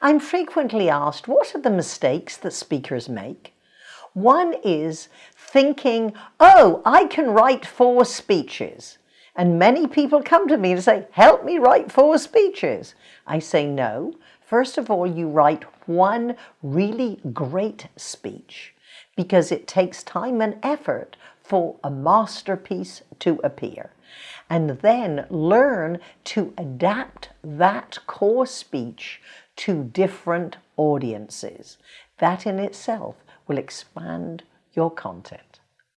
I'm frequently asked, what are the mistakes that speakers make? One is thinking, oh, I can write four speeches. And many people come to me and say, help me write four speeches. I say, no. First of all, you write one really great speech because it takes time and effort for a masterpiece to appear. And then learn to adapt that core speech to different audiences. That in itself will expand your content.